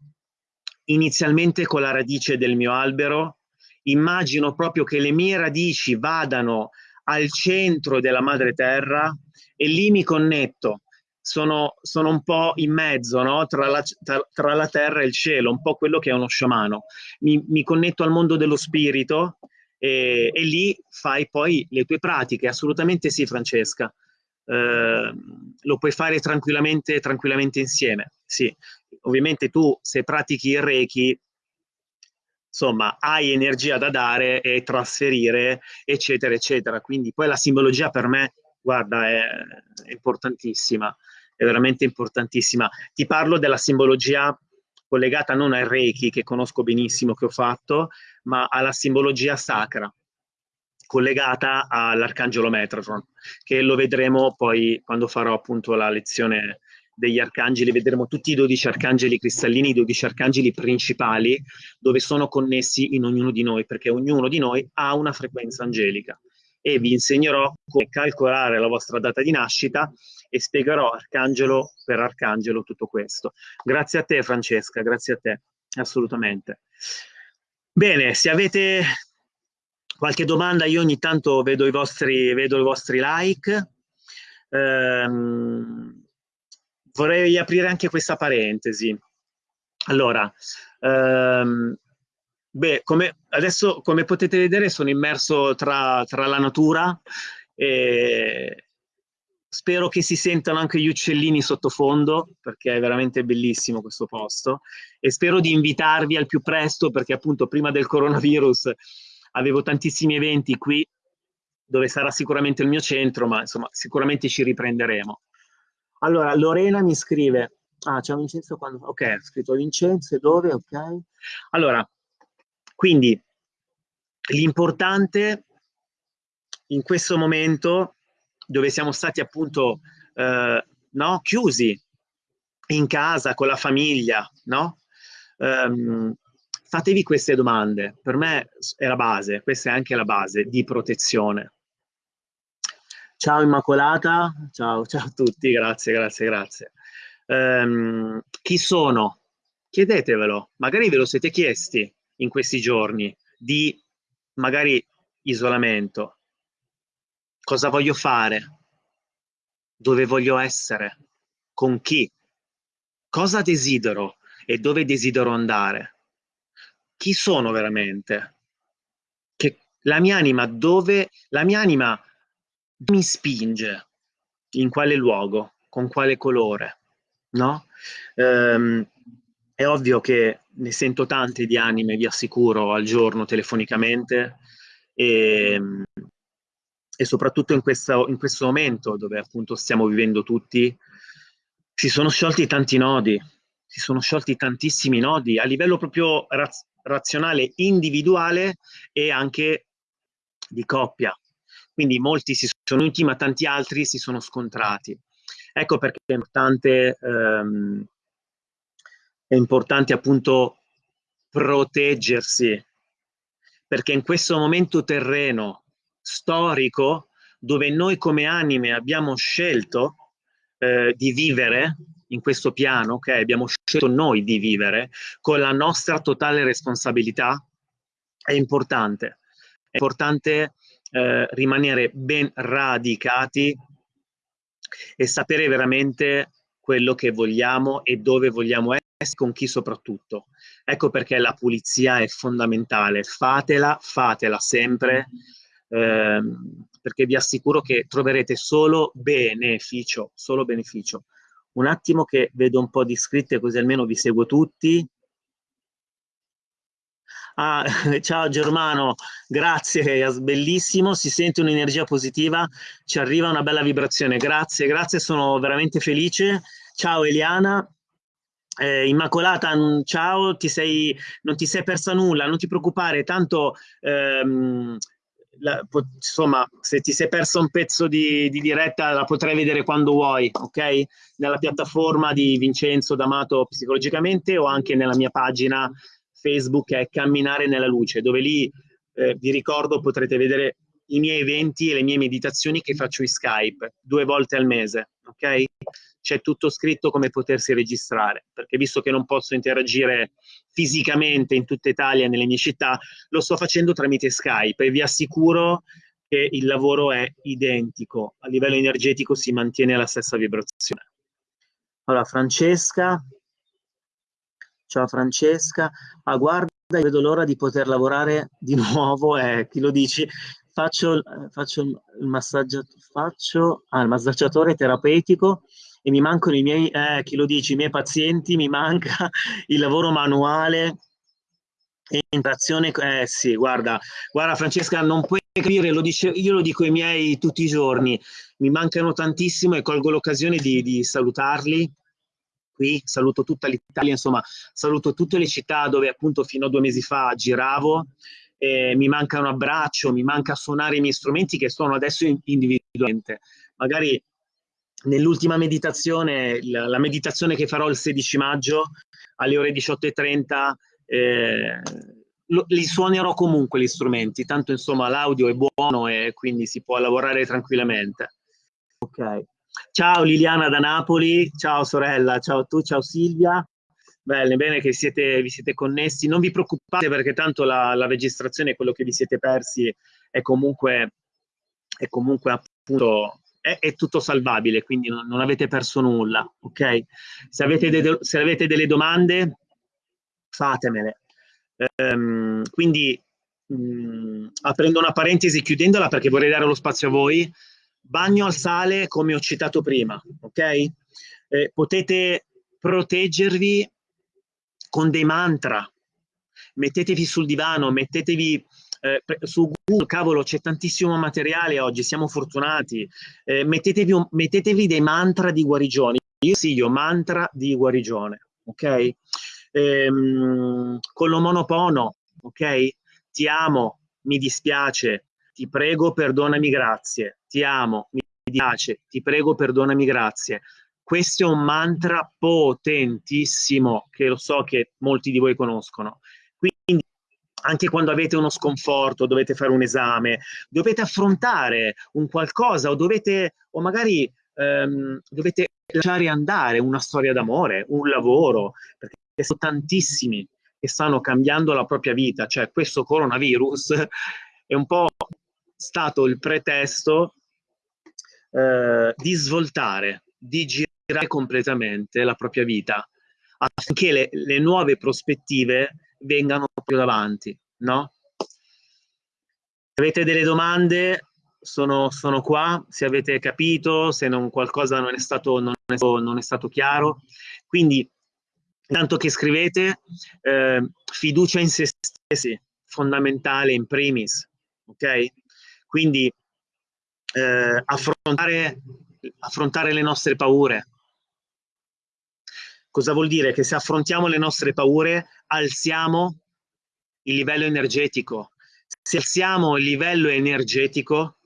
inizialmente con la radice del mio albero, immagino proprio che le mie radici vadano al centro della madre terra e lì mi connetto. Sono, sono un po' in mezzo no? tra, la, tra, tra, la, terra e il cielo, un po' quello che è uno sciamano. Mi, mi connetto al mondo dello spirito e, e, lì fai poi le tue pratiche. Assolutamente sì, Francesca. Eh, lo puoi fare tranquillamente, tranquillamente insieme. Sì, ovviamente tu se pratichi il Reiki, insomma, hai energia da dare e trasferire, eccetera, eccetera. Quindi poi la simbologia per me, guarda, è, è importantissima, è veramente importantissima. Ti parlo della simbologia collegata non al Reiki, che conosco benissimo, che ho fatto, ma alla simbologia sacra, collegata all'Arcangelo Metatron, che lo vedremo poi quando farò appunto la lezione degli arcangeli, vedremo tutti i 12 arcangeli cristallini, i 12 arcangeli principali, dove sono connessi in ognuno di noi, perché ognuno di noi ha una frequenza angelica. E vi insegnerò come calcolare la vostra data di nascita e spiegherò arcangelo per arcangelo tutto questo. Grazie a te Francesca, grazie a te, assolutamente. Bene, se avete qualche domanda, io ogni tanto vedo i vostri, vedo i vostri like. Ehm, vorrei aprire anche questa parentesi. Allora, ehm, beh, come, adesso come potete vedere sono immerso tra, tra la natura e spero che si sentano anche gli uccellini sottofondo perché è veramente bellissimo questo posto e spero di invitarvi al più presto perché appunto prima del coronavirus avevo tantissimi eventi qui dove sarà sicuramente il mio centro ma insomma sicuramente ci riprenderemo. Allora, Lorena mi scrive, ah, c'è Vincenzo quando, ok, ha scritto Vincenzo, dove, ok. Allora, quindi l'importante in questo momento dove siamo stati appunto eh, no, chiusi in casa con la famiglia, no? Um, fatevi queste domande, per me è la base, questa è anche la base di protezione. Ciao Immacolata, ciao, ciao a tutti, grazie, grazie, grazie. Um, chi sono? Chiedetevelo, magari ve lo siete chiesti in questi giorni di magari isolamento. Cosa voglio fare? Dove voglio essere? Con chi? Cosa desidero e dove desidero andare? Chi sono veramente? Che la mia anima dove la mia anima mi spinge, in quale luogo, con quale colore, no? Um, è ovvio che ne sento tante di anime, vi assicuro, al giorno telefonicamente e, e soprattutto in, questa, in questo momento dove appunto stiamo vivendo tutti, si sono sciolti tanti nodi, si sono sciolti tantissimi nodi a livello proprio raz razionale, individuale e anche di coppia. Quindi molti si sono uniti, ma tanti altri si sono scontrati. Ecco perché è importante, ehm, è importante appunto proteggersi, perché in questo momento terreno storico, dove noi come anime abbiamo scelto eh, di vivere in questo piano, ok? Abbiamo scelto noi di vivere con la nostra totale responsabilità, è importante. È importante eh, rimanere ben radicati e sapere veramente quello che vogliamo e dove vogliamo essere, con chi soprattutto. Ecco perché la pulizia è fondamentale, fatela, fatela sempre, ehm, perché vi assicuro che troverete solo beneficio, solo beneficio. Un attimo che vedo un po' di iscritte così almeno vi seguo tutti. Ah, ciao Germano, grazie, bellissimo, si sente un'energia positiva, ci arriva una bella vibrazione, grazie, grazie, sono veramente felice. Ciao Eliana, eh, Immacolata, ciao, ti sei, non ti sei persa nulla, non ti preoccupare, tanto ehm, la, insomma, se ti sei perso un pezzo di, di, diretta la potrai vedere quando vuoi, ok? Nella piattaforma di Vincenzo D'Amato Psicologicamente o anche nella mia pagina Facebook è Camminare nella Luce, dove lì eh, vi ricordo potrete vedere i miei eventi e le mie meditazioni che faccio in Skype due volte al mese, ok? C'è tutto scritto come potersi registrare, perché visto che non posso interagire fisicamente in tutta Italia nelle mie città, lo sto facendo tramite Skype e vi assicuro che il lavoro è identico, a livello energetico si mantiene la stessa vibrazione. Allora, Francesca, Ciao Francesca. Ah, guarda, vedo l'ora di poter lavorare di nuovo. Eh, chi lo dici? Faccio, faccio il, massaggio, faccio, ah, il massaggiatore terapeutico e mi mancano i miei, eh, chi lo dici, i miei pazienti, mi manca il lavoro manuale e interazione. Eh sì, guarda, guarda Francesca, non puoi capire, lo dice, io lo dico ai miei tutti i giorni, mi mancano tantissimo e colgo l'occasione di, di salutarli qui, saluto tutta l'Italia, insomma, saluto tutte le città dove appunto fino a due mesi fa giravo, eh, mi manca un abbraccio, mi manca suonare i miei strumenti che suono adesso individualmente. Magari nell'ultima meditazione, la, la, meditazione che farò il 16 maggio alle ore 18.30, eh, li suonerò comunque gli strumenti, tanto insomma l'audio è buono e quindi si può lavorare tranquillamente. Ok. Ciao Liliana da Napoli, ciao sorella, ciao tu, ciao Silvia. Bene, bene che siete, vi siete connessi. Non vi preoccupate perché tanto la, la registrazione, quello che vi siete persi, è comunque, è comunque appunto è, è, tutto salvabile, quindi non, non, avete perso nulla, ok? Se avete, de, se avete delle domande, fatemele. Um, quindi, mh, aprendo una parentesi, chiudendola perché vorrei dare lo spazio a voi, bagno al sale come ho citato prima, ok? Eh, potete proteggervi con dei mantra, mettetevi sul divano, mettetevi eh, su Google, cavolo c'è tantissimo materiale oggi, siamo fortunati, eh, mettetevi, mettetevi, dei mantra di guarigione, io consiglio mantra di guarigione, ok? Ehm, con l'omonopono, ok? Ti amo, mi dispiace, ti prego, perdonami, grazie, ti amo, mi piace, ti prego, perdonami, grazie. Questo è un mantra potentissimo che lo so che molti di voi conoscono. Quindi anche quando avete uno sconforto, dovete fare un esame, dovete affrontare un qualcosa o dovete, o magari ehm, dovete lasciare andare una storia d'amore, un lavoro, perché sono tantissimi che stanno cambiando la propria vita, cioè questo coronavirus è un po' stato il pretesto eh, di svoltare, di girare completamente la propria vita affinché le, le nuove prospettive vengano più davanti, no? Se avete delle domande, sono, sono, qua, se avete capito, se non, qualcosa non è, stato, non, è, non è stato chiaro. Quindi, intanto che scrivete, eh, fiducia in se stessi, fondamentale in primis, ok? Quindi eh, affrontare, affrontare le nostre paure. Cosa vuol dire? Che se affrontiamo le nostre paure alziamo il livello energetico. Se alziamo il livello energetico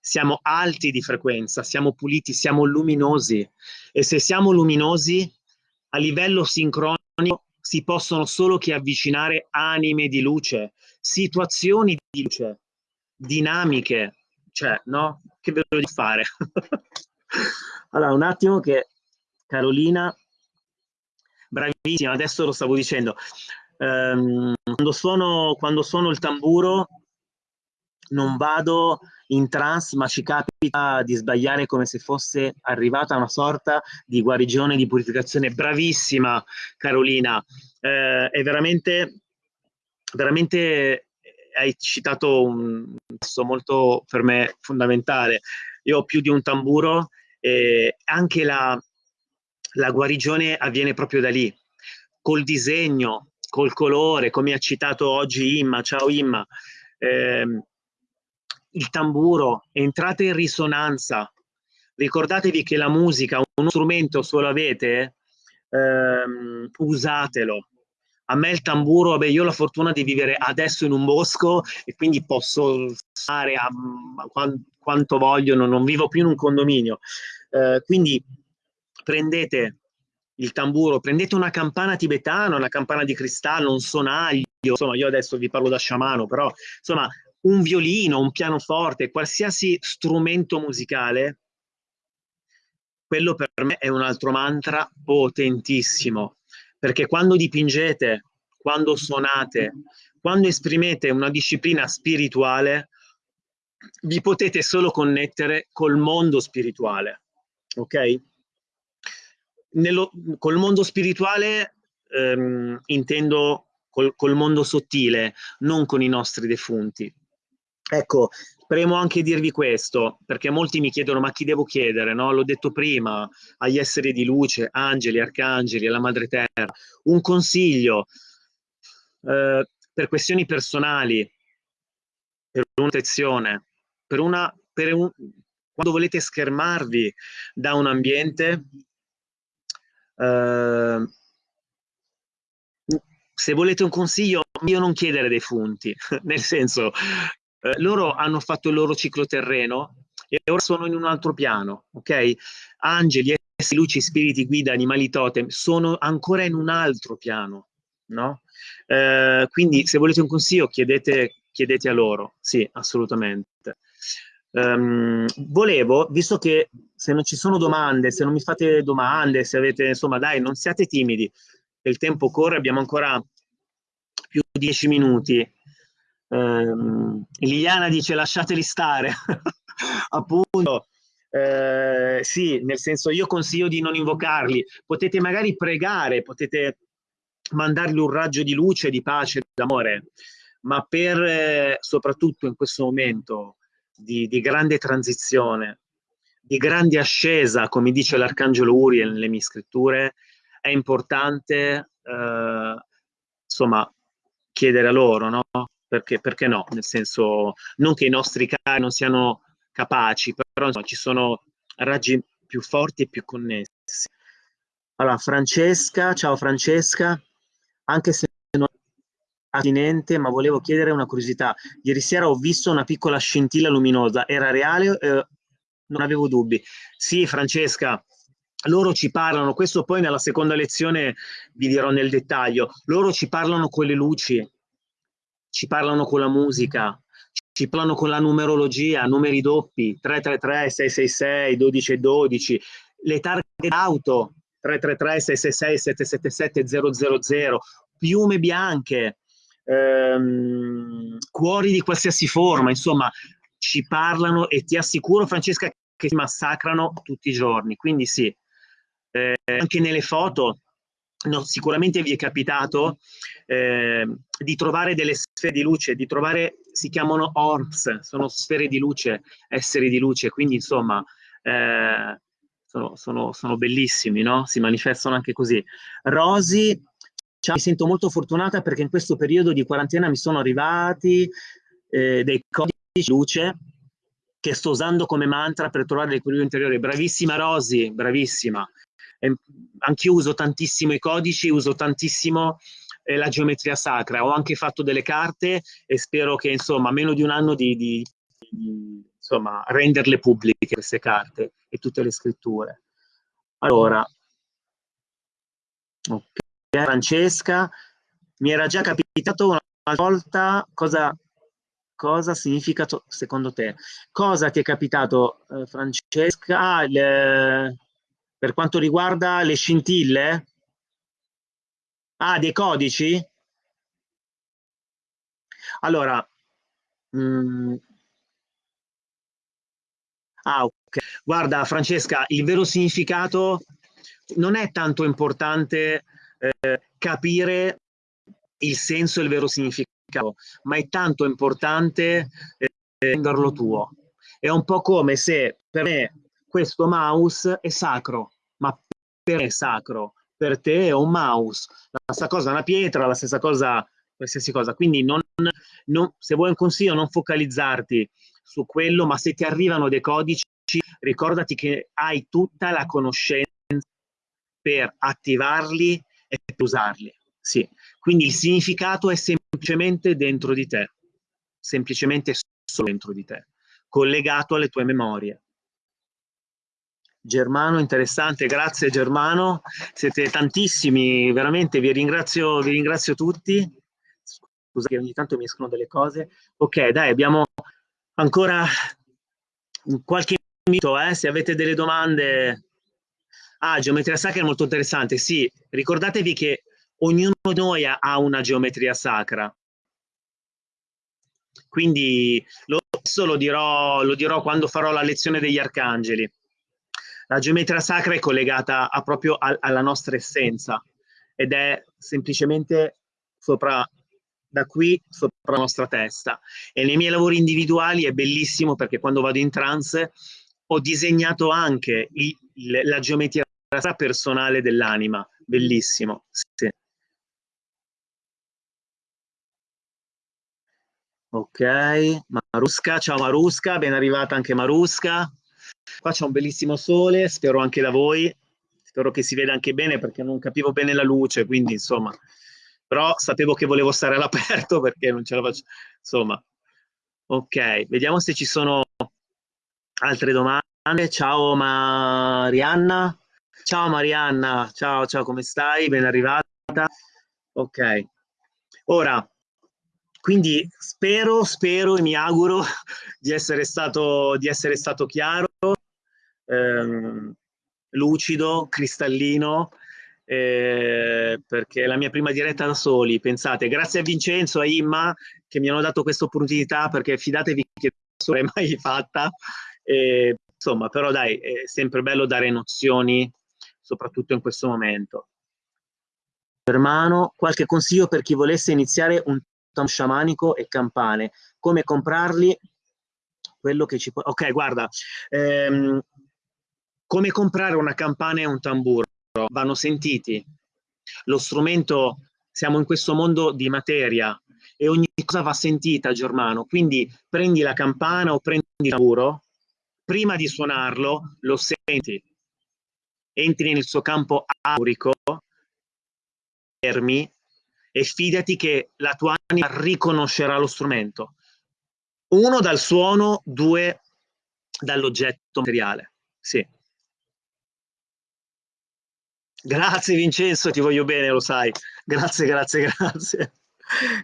siamo alti di frequenza, siamo puliti, siamo luminosi e se siamo luminosi a livello sincronico si possono solo che avvicinare anime di luce, situazioni di luce, dinamiche, cioè, no? Che ve lo di fare? allora, un attimo che Carolina, bravissima, adesso lo stavo dicendo, ehm, quando, suono, quando suono il tamburo non vado in trance, ma ci capita di sbagliare come se fosse arrivata una sorta di guarigione, di purificazione. Bravissima Carolina, eh, è veramente, veramente hai citato un passo molto per me fondamentale. Io ho più di un tamburo e anche la, la guarigione avviene proprio da lì, col disegno, col colore, come ha citato oggi Imma, ciao Imma, eh, il tamburo, entrate in risonanza, ricordatevi che la musica, uno strumento solo avete, ehm, usatelo. A me il tamburo, vabbè, io ho la fortuna di vivere adesso in un bosco e quindi posso stare a, a quanto voglio, non, non, vivo più in un condominio. Eh, quindi prendete il tamburo, prendete una campana tibetana, una campana di cristallo, un sonaglio, insomma io adesso vi parlo da sciamano, però insomma un violino, un pianoforte, qualsiasi strumento musicale, quello per me è un altro mantra potentissimo, perché quando dipingete, quando suonate, quando esprimete una disciplina spirituale, vi potete solo connettere col mondo spirituale, ok? Nello, col mondo spirituale ehm, intendo col, col mondo sottile, non con i nostri defunti. Ecco, premo anche dirvi questo, perché molti mi chiedono ma chi devo chiedere, no? L'ho detto prima, agli esseri di luce, angeli, arcangeli, alla madre terra. Un consiglio, eh, per questioni personali, per una protezione, per una, per un, quando volete schermarvi da un ambiente, eh, se volete un consiglio, io non chiedere dei funti, nel senso, eh, loro hanno fatto il loro ciclo terreno e ora sono in un altro piano, ok? Angeli, essi, luci, spiriti, guida, animali totem, sono ancora in un altro piano, no? Eh, quindi se volete un consiglio chiedete, chiedete a loro, sì, assolutamente. Um, volevo, visto che se non ci sono domande, se non mi fate domande, se avete, insomma, dai, non siate timidi, il tempo corre, abbiamo ancora più di dieci minuti. Um, Liliana dice lasciateli stare, appunto, eh, sì, nel senso io consiglio di non invocarli, potete magari pregare, potete mandargli un raggio di luce, di pace, d'amore, ma per, eh, soprattutto in questo momento, di, di grande transizione, di grande ascesa, come dice l'Arcangelo Uriel nelle mie scritture, è importante eh, insomma chiedere a loro, no? Perché, perché, no? Nel senso, non che i nostri cari non siano capaci, però insomma, ci sono raggi più forti e più connessi. Allora, Francesca, ciao Francesca, anche se attinente, ma volevo chiedere una curiosità. Ieri sera ho visto una piccola scintilla luminosa, era reale? Eh, non avevo dubbi. Sì, Francesca, loro ci parlano, questo poi nella seconda lezione vi dirò nel dettaglio, loro ci parlano con le luci, ci parlano con la musica, ci parlano con la numerologia, numeri doppi, 333, 666, 12 12, le targhe d'auto, 333, 666, 777, 000, piume bianche, ehm, cuori di qualsiasi forma, insomma, ci parlano e ti assicuro, Francesca, che si massacrano tutti i giorni. Quindi sì, eh, anche nelle foto, no, sicuramente vi è capitato eh, di trovare delle sfere di luce, di trovare, si chiamano orbs, sono sfere di luce, esseri di luce, quindi insomma... Eh, sono, sono, sono, bellissimi, no? Si manifestano anche così. Rosy mi sento molto fortunata perché in questo periodo di quarantena mi sono arrivati eh, dei codici luce che sto usando come mantra per trovare l'equilibrio interiore. Bravissima Rosy, bravissima. Anch'io uso tantissimo i codici, uso tantissimo eh, la geometria sacra. Ho anche fatto delle carte e spero che, insomma, meno di un anno di, di, di insomma, renderle pubbliche queste carte e tutte le scritture. Allora, ok. Francesca, mi era già capitato una volta, cosa, cosa significa secondo te? Cosa ti è capitato eh, Francesca? Ah, le, per quanto riguarda le scintille? Ah, dei codici? Allora, mh, mm, ah, ok. Guarda, Francesca, il vero significato non è tanto importante eh, capire il senso e il vero significato, ma è tanto importante eh, renderlo tuo. È un po' come se per me questo mouse è sacro, per me è sacro, per te è un mouse, la stessa cosa una pietra, la stessa cosa qualsiasi cosa. Quindi non, non, se vuoi un consiglio non focalizzarti su quello, ma se ti arrivano dei codici, ricordati che hai tutta la conoscenza per attivarli e per usarli. Sì. Quindi il significato è semplicemente dentro di te, semplicemente solo dentro di te, collegato alle tue memorie. Germano, interessante, grazie Germano, siete tantissimi, veramente vi ringrazio, vi ringrazio tutti. Scusa che ogni tanto mi escono delle cose. Ok, dai, abbiamo ancora qualche minuto, eh, se avete delle domande. Ah, geometria sacra è molto interessante, sì, ricordatevi che ognuno di noi ha una geometria sacra. Quindi lo, lo dirò, lo dirò quando farò la lezione degli arcangeli. La geometria sacra è collegata a proprio a, alla nostra essenza ed è semplicemente sopra, da qui sopra la nostra testa. E nei miei lavori individuali è bellissimo perché quando vado in trance ho disegnato anche il, la geometria personale dell'anima. Bellissimo. Sì. Ok, Marusca, ciao Marusca, ben arrivata anche Marusca. Qua c'è un bellissimo sole, spero anche da voi, spero che si veda anche bene perché non capivo bene la luce, quindi insomma, però sapevo che volevo stare all'aperto perché non ce la faccio, insomma. Ok, vediamo se ci sono altre domande. Ciao Marianna. Ciao Marianna, ciao, ciao, come stai? Ben arrivata. Ok, ora quindi spero, spero e mi auguro di essere stato, di essere stato chiaro, ehm, lucido, cristallino, eh, perché è la mia prima diretta da soli, pensate, grazie a Vincenzo a Imma che mi hanno dato questa opportunità, perché fidatevi che non l'ho mai fatta, eh, insomma, però dai, è sempre bello dare nozioni, soprattutto in questo momento. Germano, qualche consiglio per chi volesse iniziare un tam sciamanico e campane. Come comprarli? Quello che ci può... Ok, guarda, ehm, come comprare una campana e un tamburo? Vanno sentiti. Lo strumento, siamo in questo mondo di materia e ogni cosa va sentita, Germano. Quindi prendi la campana o prendi il tamburo, prima di suonarlo lo senti, entri nel suo campo aurico, fermi e fidati che la tua anima riconoscerà lo strumento. Uno dal suono, due dall'oggetto materiale. Sì. Grazie Vincenzo, ti voglio bene, lo sai. Grazie, grazie, grazie.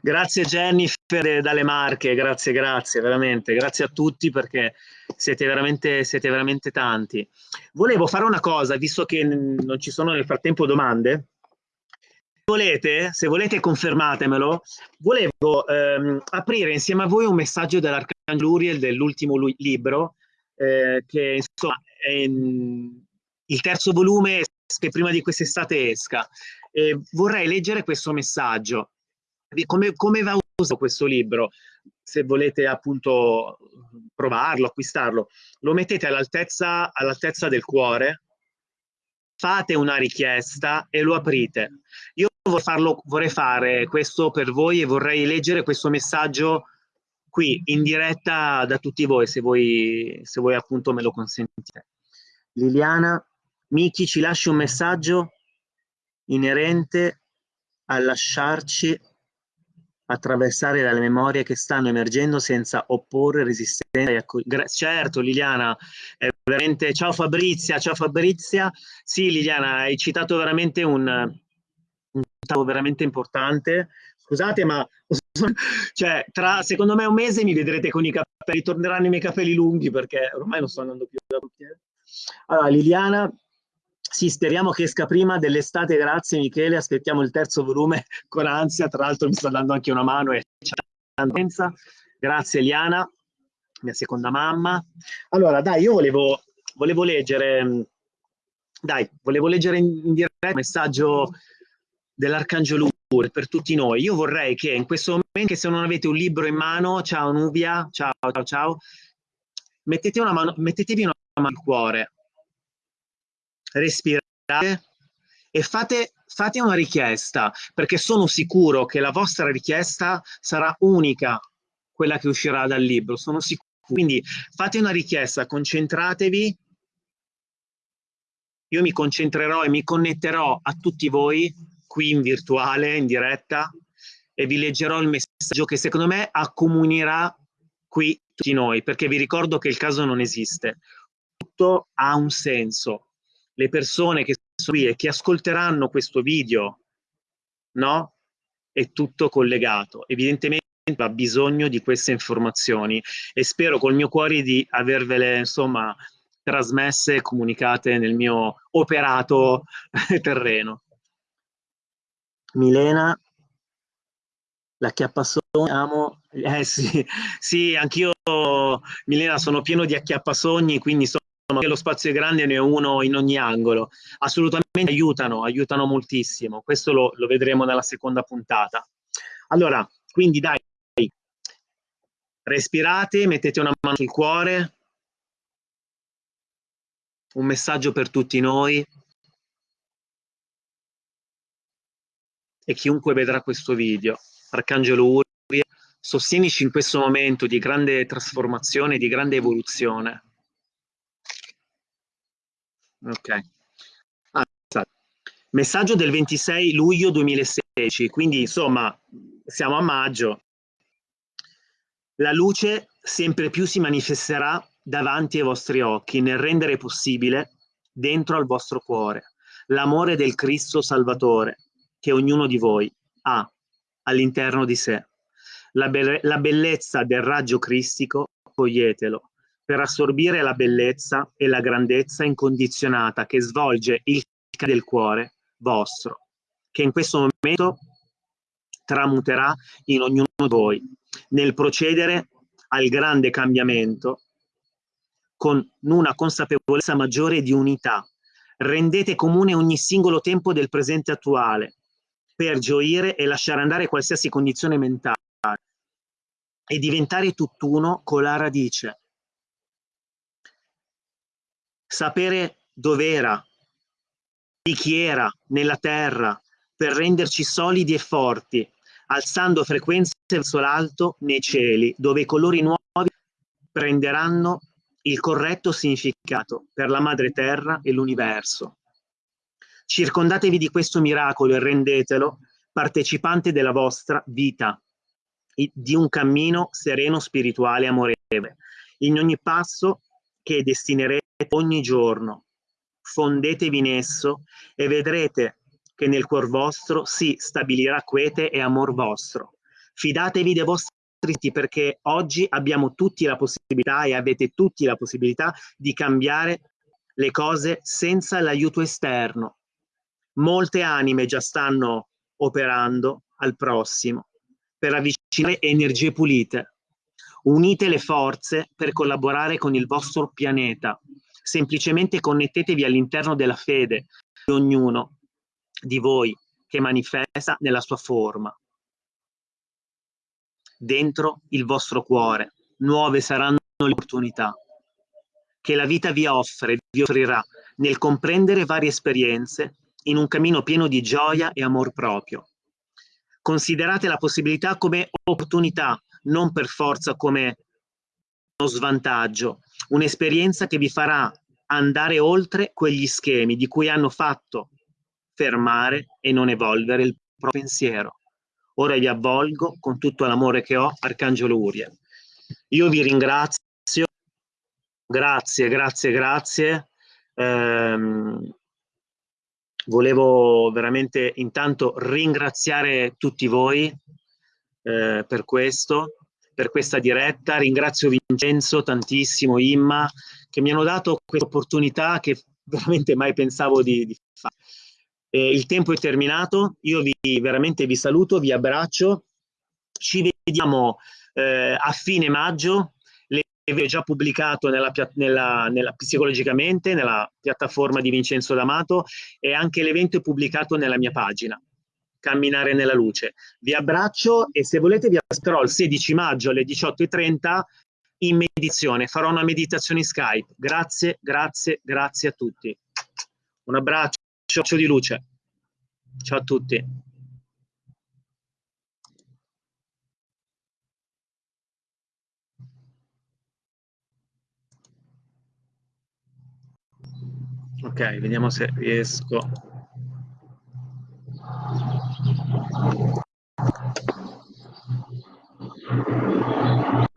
Grazie Jennifer dalle Marche, grazie, grazie, veramente. Grazie a tutti perché siete veramente, siete veramente tanti. Volevo fare una cosa, visto che non ci sono nel frattempo domande, volete, se volete confermatemelo, volevo ehm, aprire insieme a voi un messaggio dell'Arcangelo Uriel dell'ultimo libro, eh, che insomma è in, il terzo volume che prima di quest'estate esca. E vorrei leggere questo messaggio. Come, come va usato questo libro? Se volete appunto provarlo, acquistarlo, lo mettete all'altezza all del cuore, fate una richiesta e lo aprite. Io vorrei, farlo, vorrei fare questo per voi e vorrei leggere questo messaggio qui in diretta da tutti voi, se voi, se voi appunto me lo consentite. Liliana, Miki ci lasci un messaggio inerente a lasciarci attraversare dalle memorie che stanno emergendo senza opporre resistenza. Certo Liliana, veramente... ciao Fabrizia, ciao Fabrizia. Sì Liliana, hai citato veramente un, un veramente importante. Scusate, ma cioè, tra secondo me un mese mi vedrete con i capelli, torneranno i miei capelli lunghi perché ormai non sto andando più da parrucchiere. Allora, Liliana, sì, speriamo che esca prima. Dell'estate, grazie Michele, aspettiamo il terzo volume con ansia, tra l'altro mi sta dando anche una mano e Grazie Eliana, mia seconda mamma. Allora, dai, io volevo, volevo leggere, dai, volevo leggere in diretta un messaggio dell'Arcangelo Ur per tutti noi. Io vorrei che in questo momento, se non avete un libro in mano, ciao Nubia, ciao, ciao, ciao, mettete una mano, mettetevi una mano al cuore, respirate e fate, fate una richiesta, perché sono sicuro che la vostra richiesta sarà unica, quella che uscirà dal libro, sono sicuro. Quindi fate una richiesta, concentratevi, io mi concentrerò e mi connetterò a tutti voi qui in virtuale, in diretta, e vi leggerò il messaggio che secondo me accomunerà qui tutti noi, perché vi ricordo che il caso non esiste. Tutto ha un senso. Le persone che qui e che ascolteranno questo video, no? È tutto collegato. Evidentemente ha bisogno di queste informazioni e spero col mio cuore di avervele, insomma, trasmesse e comunicate nel mio operato terreno. Milena, la chiappasogni, amo, eh sì, sì, anch'io, Milena, sono pieno di acchiappasogni, quindi so che lo spazio è grande ne ho uno in ogni angolo. Assolutamente aiutano, aiutano moltissimo. Questo lo, lo vedremo nella seconda puntata. Allora, quindi dai, respirate, mettete una mano sul cuore. Un messaggio per tutti noi. E chiunque vedrà questo video. Arcangelo Uri, sostienici in questo momento di grande trasformazione, di grande evoluzione Ok. Ah, Messaggio del 26 luglio 2016, quindi insomma siamo a maggio. La luce sempre più si manifesterà davanti ai vostri occhi nel rendere possibile dentro al vostro cuore l'amore del Cristo Salvatore che ognuno di voi ha all'interno di sé. La, be la bellezza del raggio cristico, coglietelo, per assorbire la bellezza e la grandezza incondizionata che svolge il del cuore vostro, che in questo momento tramuterà in ognuno di voi, nel procedere al grande cambiamento con una consapevolezza maggiore di unità. Rendete comune ogni singolo tempo del presente attuale per gioire e lasciare andare qualsiasi condizione mentale e diventare tutt'uno con la radice sapere dov'era, di chi era nella terra, per renderci solidi e forti, alzando frequenze verso l'alto nei cieli, dove i colori nuovi prenderanno il corretto significato per la madre terra e l'universo. Circondatevi di questo miracolo e rendetelo partecipante della vostra vita, di un cammino sereno, spirituale e amorevole. In ogni passo che destinerete ogni giorno. Fondetevi in esso e vedrete che nel cuor vostro si stabilirà quiete e amor vostro. Fidatevi dei vostri perché oggi abbiamo tutti la possibilità e avete tutti la possibilità di cambiare le cose senza l'aiuto esterno. Molte anime già stanno operando al prossimo per avvicinare energie pulite. Unite le forze per collaborare con il vostro pianeta semplicemente connettetevi all'interno della fede di ognuno di voi che manifesta nella sua forma. Dentro il vostro cuore, nuove saranno le opportunità che la vita vi offre, vi offrirà nel comprendere varie esperienze in un cammino pieno di gioia e amor proprio. Considerate la possibilità come opportunità, non per forza come uno svantaggio, un'esperienza che vi farà andare oltre quegli schemi di cui hanno fatto fermare e non evolvere il proprio pensiero. Ora vi avvolgo con tutto l'amore che ho, Arcangelo Uriel. Io vi ringrazio, grazie, grazie, grazie. Ehm, volevo veramente intanto ringraziare tutti voi eh, per questo, per questa diretta. Ringrazio Vincenzo tantissimo, Imma, che mi hanno dato questa opportunità che veramente mai pensavo di, di fare. Eh, il tempo è terminato, io vi, veramente vi saluto, vi abbraccio, ci vediamo eh, a fine maggio, le ho già pubblicato nella, nella, nella, psicologicamente nella piattaforma di Vincenzo D'Amato e anche l'evento è pubblicato nella mia pagina camminare nella luce. Vi abbraccio e se volete vi aspetterò il 16 maggio alle 18.30 in meditazione. Farò una meditazione in Skype. Grazie, grazie, grazie a tutti. Un abbraccio di luce. Ciao a tutti. Ok, vediamo se riesco. フフフ。